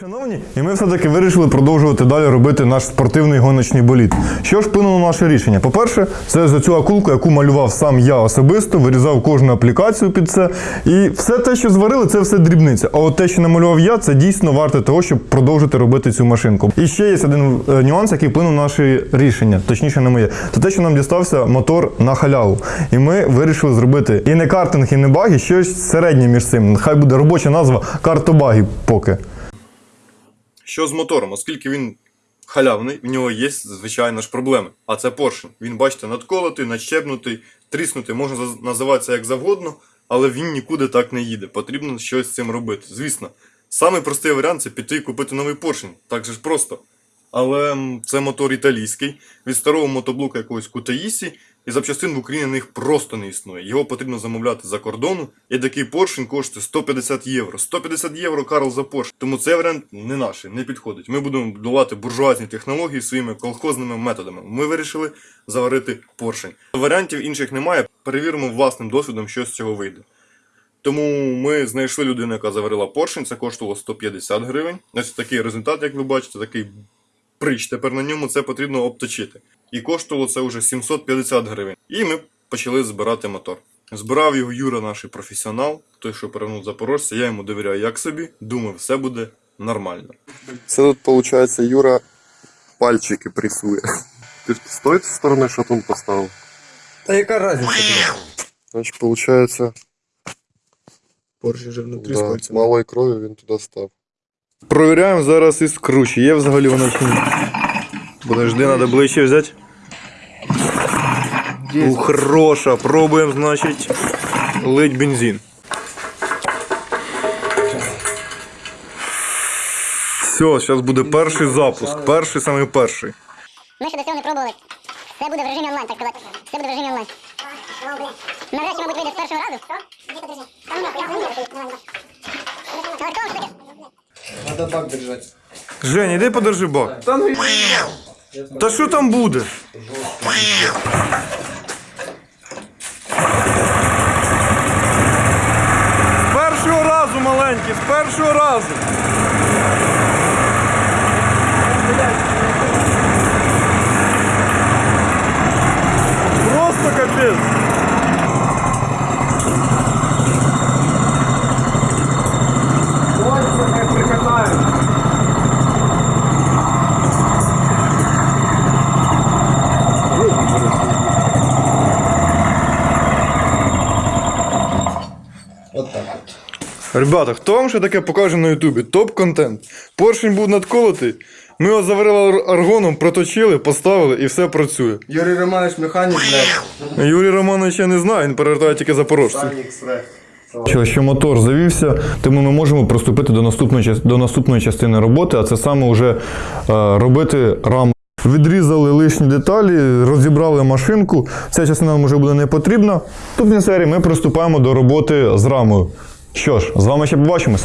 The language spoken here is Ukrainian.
Шановні, і ми все-таки вирішили продовжувати далі робити наш спортивний гоночний болід. Що ж вплинуло на наше рішення? По-перше, це за цю акулку, яку малював сам я особисто, вирізав кожну аплікацію під це. І все те, що зварили, це все дрібниця. А от те, що намалював я, це дійсно варте того, щоб продовжити робити цю машинку. І ще є один е, нюанс, який вплинув на наше рішення, точніше не моє. Це те, що нам дістався мотор на халяву. І ми вирішили зробити і не картинг, і не баги, щось середнє між цим. Хай буде робоча назва картобаги поки. Що з мотором, оскільки він халявний, в нього є, звичайно ж, проблеми. А це поршень. Він, бачите, надколотий, надщепнутий, тріснутий, можна називатися як завгодно, але він нікуди так не їде. Потрібно щось з цим робити. Звісно, самий простий варіант це піти і купити новий поршень. Так же ж просто. Але це мотор італійський, від старого мотоблока якогось Кутаїсі, і запчастин в Україні на них просто не існує. Його потрібно замовляти за кордону, і такий поршень коштує 150 євро. 150 євро Карл за поршень. Тому цей варіант не наш, не підходить. Ми будемо будувати буржуазні технології своїми колхозними методами. Ми вирішили заварити поршень. Варіантів інших немає. Перевіримо власним досвідом, що з цього вийде. Тому ми знайшли людину, яка заварила поршень, це коштувало 150 гривень. Ось такий результат, як ви бачите, такий прич. Тепер на ньому це потрібно обточити. І коштувало це вже 750 гривень. І ми почали збирати мотор. Збирав його Юра, наш професіонал, той, що перевернув запорожця. Я йому довіряю як собі. Думаю, все буде нормально. Це тут, виходить, Юра пальчики пресує. Ти ж з тої сторони шатун поставив. Та яка разниця? Значить, виходить, Поршень вже внутрі да, скольця. малої крові він туди став. Провіряємо зараз із кручі. Є взагалі вона чи ні? Подожди, треба ближче взяти. У, хороша. Пробуємо, значить, лить бензин. Все, зараз буде перший запуск. Перший самий перший. Ми ще до цього не пробували. Це буде в режимі онлайн, так сказати. Це буде в режимі онлайн. Навряд чи, мабуть, вийде з першого разу. Але кого ж таке? Надо бак держати. Жень, іди подержи бак. Та ну Та що там буде? З першого разу, маленький, з першого разу. Просто капець. Ось як прикатаю. От так от. Ребята, хто вам ще таке покаже на Ютубі? Топ-контент. Поршень був надколотий. Ми його заварили аргоном, проточили, поставили і все працює. Юрій Романович механік, блядь. Юрій Романович я не знаю, він перевертає тільки запорожців. Що, що мотор завівся, тому ми можемо приступити до наступної, до наступної частини роботи, а це саме вже е, робити раму. Відрізали лишні деталі, розібрали машинку. Ця частина нам вже буде не потрібна. Наступній серії ми приступаємо до роботи з рамою. Що ж, з вами ще побачимось.